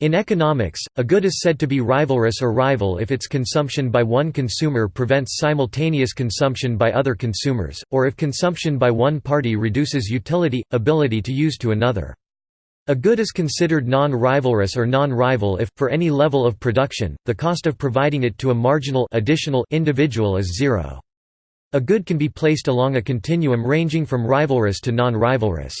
In economics, a good is said to be rivalrous or rival if its consumption by one consumer prevents simultaneous consumption by other consumers, or if consumption by one party reduces utility, ability to use to another. A good is considered non-rivalrous or non-rival if, for any level of production, the cost of providing it to a marginal additional individual is zero. A good can be placed along a continuum ranging from rivalrous to non-rivalrous.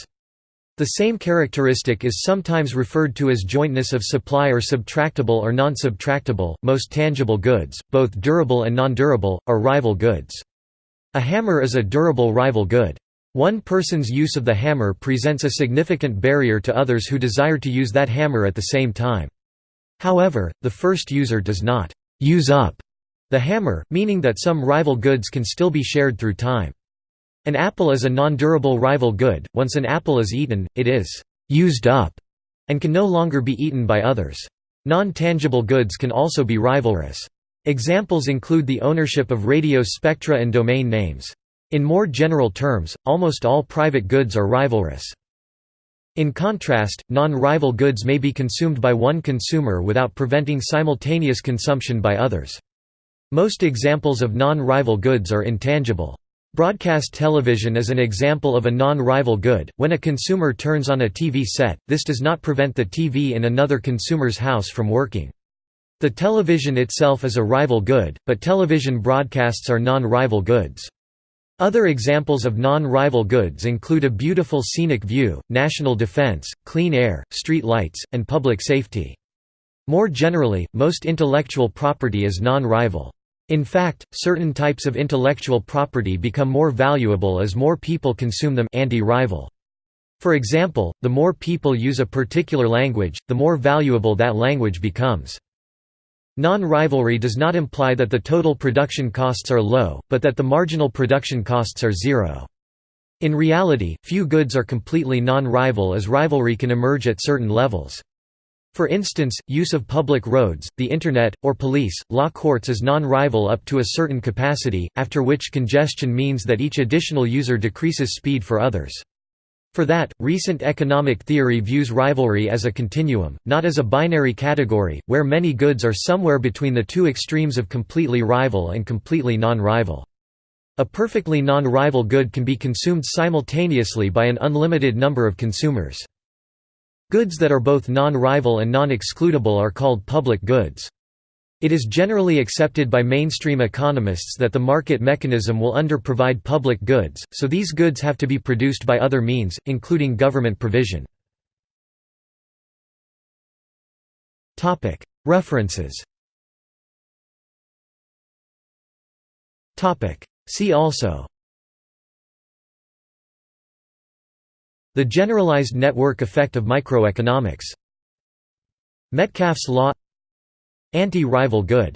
The same characteristic is sometimes referred to as jointness of supply or subtractable or non-subtractable. Most tangible goods, both durable and non-durable, are rival goods. A hammer is a durable rival good. One person's use of the hammer presents a significant barrier to others who desire to use that hammer at the same time. However, the first user does not use up the hammer, meaning that some rival goods can still be shared through time. An apple is a non-durable rival good, once an apple is eaten, it is «used up» and can no longer be eaten by others. Non-tangible goods can also be rivalrous. Examples include the ownership of radio spectra and domain names. In more general terms, almost all private goods are rivalrous. In contrast, non-rival goods may be consumed by one consumer without preventing simultaneous consumption by others. Most examples of non-rival goods are intangible. Broadcast television is an example of a non-rival good. When a consumer turns on a TV set, this does not prevent the TV in another consumer's house from working. The television itself is a rival good, but television broadcasts are non-rival goods. Other examples of non-rival goods include a beautiful scenic view, national defense, clean air, street lights, and public safety. More generally, most intellectual property is non-rival. In fact, certain types of intellectual property become more valuable as more people consume them anti-rival. For example, the more people use a particular language, the more valuable that language becomes. Non-rivalry does not imply that the total production costs are low, but that the marginal production costs are zero. In reality, few goods are completely non-rival as rivalry can emerge at certain levels. For instance, use of public roads, the Internet, or police, law courts is non-rival up to a certain capacity, after which congestion means that each additional user decreases speed for others. For that, recent economic theory views rivalry as a continuum, not as a binary category, where many goods are somewhere between the two extremes of completely rival and completely non-rival. A perfectly non-rival good can be consumed simultaneously by an unlimited number of consumers. Goods that are both non-rival and non-excludable are called public goods. It is generally accepted by mainstream economists that the market mechanism will under-provide public goods, so these goods have to be produced by other means, including government provision. References See also The generalized network effect of microeconomics. Metcalfe's law. Anti-rival good